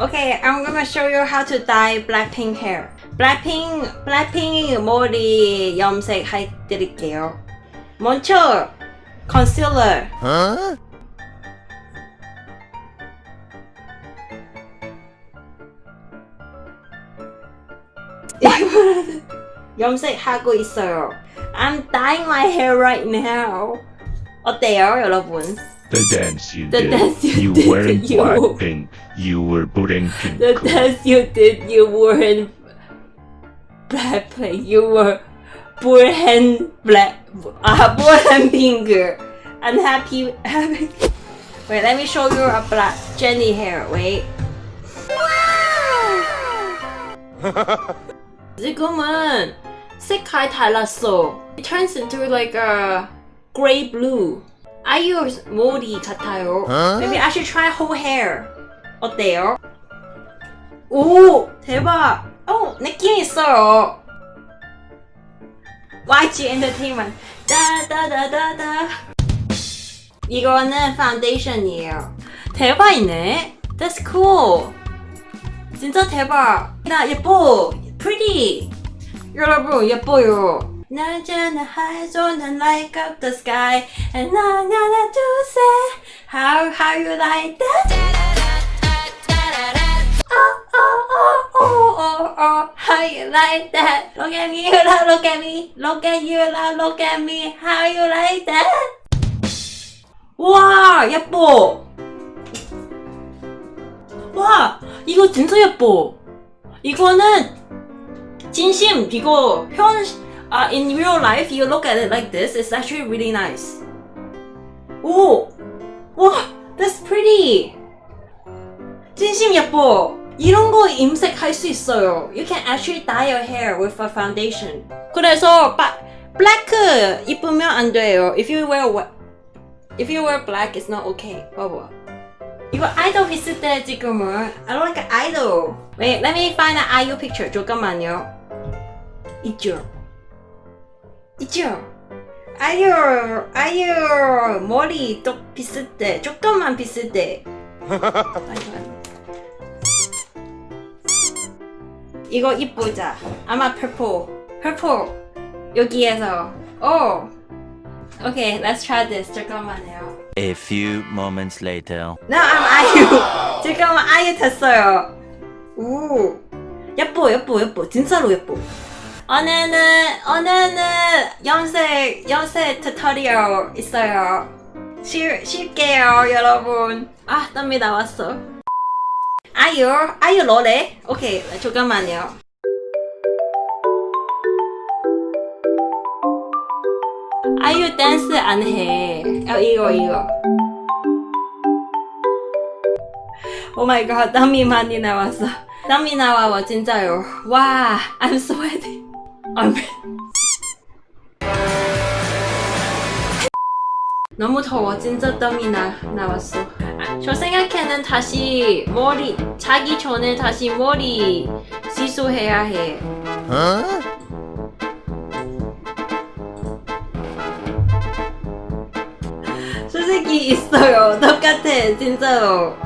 Okay, I'm gonna show you how to dye Blackpink hair. Blackpink, Blackpink 머리 염색 해드릴게요. 먼저 concealer. 이거는 염색하고 있어요. I'm dyeing my hair right now. 어때요, 여러분? The dance you the did. Dance you, you did, weren't you... Blackpink. You were putting pink. The on. dance you did. You weren't Blackpink. You were Burhan Black. Ah, uh, Burhan Pink. Unhappy. Happy. Wait, let me show you a black Jenny hair. Wait. Wow. Zigoman. Sekai It turns into like a gray blue. 아이유 머리 같아요. Maybe I should try whole hair. 어때요? 오 대박. 어 느낌 있어요. YG Entertainment. 따다다다다. 이거는 파운데이션이에요. 대박이네. That's cool. 진짜 대박. 나 예뻐. Pretty. 여러분 예뻐요. 나잖아 하죠 난 like up the sky and 나나나 to say how how you like that oh oh oh oh oh oh how you like that look at me look at me look at you look at me how you like that 와 예뻐 와 이거 진짜 예뻐 이거는 진심 이거 현 uh, in real life you look at it like this it's actually really nice 오! 와 that's pretty 진심 예뻐 이런 거 임색할 수 있어요 you can actually dye your hair with a foundation 그래서 바, black 입으면 안 돼요 if you wear wha- if you wear black it's not okay 봐봐 이거 아이돌 비슷해 지금은 I don't like idol Wait let me find an IU picture 잠깐만요 있죠 있죠 아유 아유 머리 또 비슷해 조금만 비슷해. 이거 이쁘자 아마 purple purple 여기에서 오 Okay, let's try this. 잠깐만요. A few moments later. No, I'm 아이유. 잠깐만 아이유 됐어요. 오, 예뻐, 예뻐, 예뻐. 진짜로 예뻐. 오늘은 오늘은 염색 염색 tutorial 있어요. 쉴 쉴게요, 여러분. 아, 땀이 나왔어. 아이유, 아이유 노래. 오케이, 잠깐만요. 아이유 댄스 안 해. 어, 이거 이거. oh my god, 땀이 많이 나왔어. 땀이 나와요, 진짜요. 와, I'm sweating. I'm... 너무 더워, 진짜 땀이 나, 나왔어. 아, 저 생각에는 다시 머리, 자기 전에 다시 머리 씻어야 해. 솔직히 있어요. 똑같아, 진짜로.